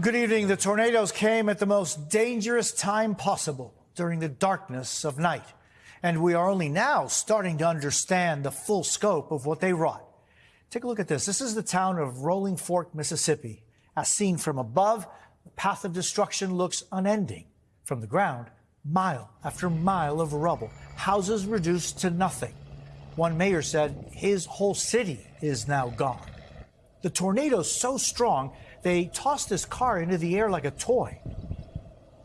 Good evening. The tornadoes came at the most dangerous time possible during the darkness of night. And we are only now starting to understand the full scope of what they wrought. Take a look at this. This is the town of Rolling Fork, Mississippi. As seen from above, the path of destruction looks unending. From the ground, mile after mile of rubble, houses reduced to nothing. One mayor said his whole city is now gone. The tornado's so strong, they tossed this car into the air like a toy.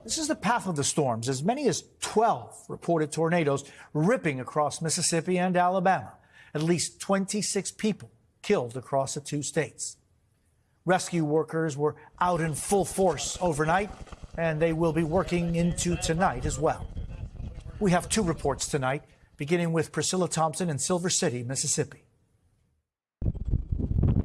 This is the path of the storms. As many as 12 reported tornadoes ripping across Mississippi and Alabama. At least 26 people killed across the two states. Rescue workers were out in full force overnight, and they will be working into tonight as well. We have two reports tonight, beginning with Priscilla Thompson in Silver City, Mississippi.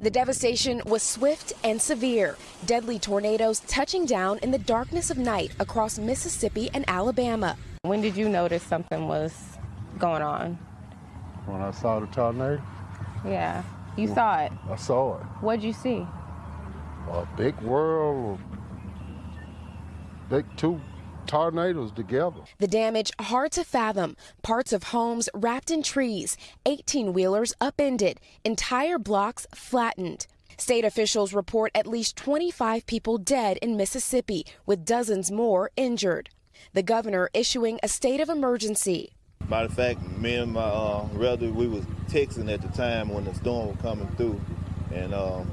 The devastation was swift and severe. Deadly tornadoes touching down in the darkness of night across Mississippi and Alabama. When did you notice something was going on? When I saw the tornado. Yeah, you saw it. I saw it. What'd you see? A big whirl, big two tornadoes together. The damage hard to fathom. Parts of homes wrapped in trees, 18 wheelers upended, entire blocks flattened. State officials report at least 25 people dead in Mississippi, with dozens more injured. The governor issuing a state of emergency. Matter of fact, me and my uh, relative, we was texting at the time when the storm was coming through, and um,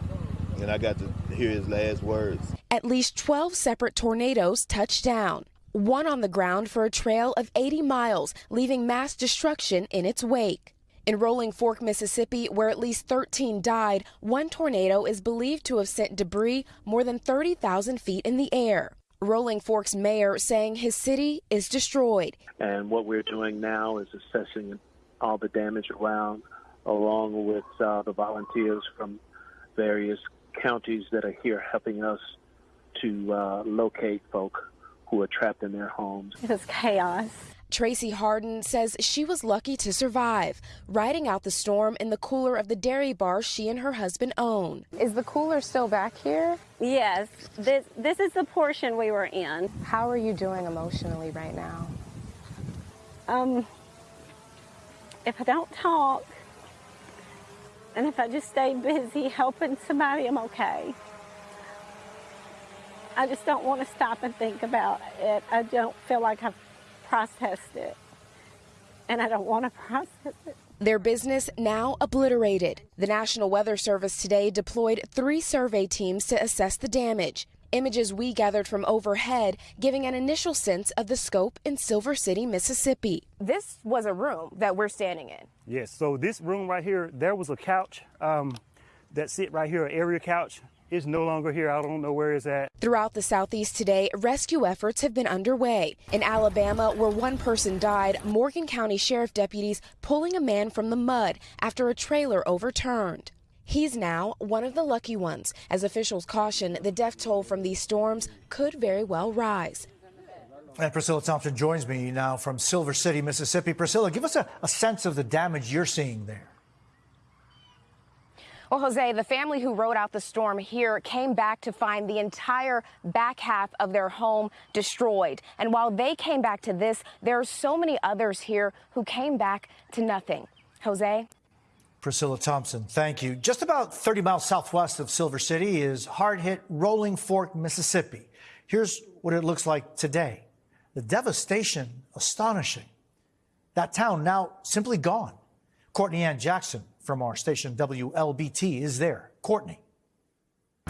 and I got to hear his last words. At least 12 separate tornadoes touched down one on the ground for a trail of 80 miles, leaving mass destruction in its wake. In Rolling Fork, Mississippi, where at least 13 died, one tornado is believed to have sent debris more than 30,000 feet in the air. Rolling Fork's mayor saying his city is destroyed. And what we're doing now is assessing all the damage around, along with uh, the volunteers from various counties that are here helping us to uh, locate folk who are trapped in their homes. It was chaos. Tracy Harden says she was lucky to survive, riding out the storm in the cooler of the dairy bar she and her husband own. Is the cooler still back here? Yes, this, this is the portion we were in. How are you doing emotionally right now? Um, if I don't talk, and if I just stay busy helping somebody, I'm okay. I just don't want to stop and think about it. I don't feel like I've processed it. And I don't want to process it. Their business now obliterated. The National Weather Service today deployed three survey teams to assess the damage. Images we gathered from overhead giving an initial sense of the scope in Silver City, Mississippi. This was a room that we're standing in. Yes, so this room right here, there was a couch um, that sit right here, an area couch is no longer here. I don't know where he's at. Throughout the southeast today, rescue efforts have been underway. In Alabama, where one person died, Morgan County Sheriff deputies pulling a man from the mud after a trailer overturned. He's now one of the lucky ones, as officials caution the death toll from these storms could very well rise. And Priscilla Thompson joins me now from Silver City, Mississippi. Priscilla, give us a, a sense of the damage you're seeing there. Well, Jose, the family who rode out the storm here came back to find the entire back half of their home destroyed. And while they came back to this, there are so many others here who came back to nothing. Jose? Priscilla Thompson, thank you. Just about 30 miles southwest of Silver City is hard hit Rolling Fork, Mississippi. Here's what it looks like today. The devastation, astonishing. That town now simply gone. Courtney Ann Jackson from our station WLBT is there. Courtney.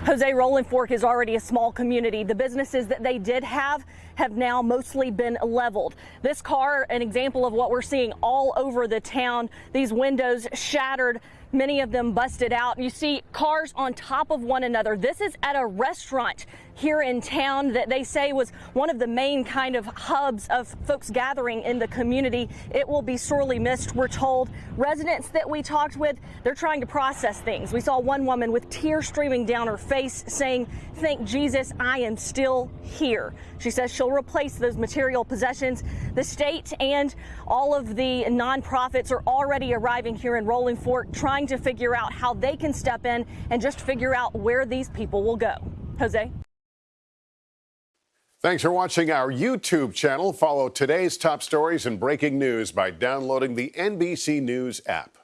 Jose Rolling Fork is already a small community. The businesses that they did have have now mostly been leveled. This car, an example of what we're seeing all over the town. These windows shattered, many of them busted out. You see cars on top of one another. This is at a restaurant here in town that they say was one of the main kind of hubs of folks gathering in the community. It will be sorely missed, we're told. Residents that we talked with, they're trying to process things. We saw one woman with tears streaming down her face saying, thank Jesus, I am still here. She says she'll replace those material possessions. The state and all of the nonprofits are already arriving here in Rolling Fork trying to figure out how they can step in and just figure out where these people will go. Jose? Thanks for watching our YouTube channel. Follow today's top stories and breaking news by downloading the NBC News app.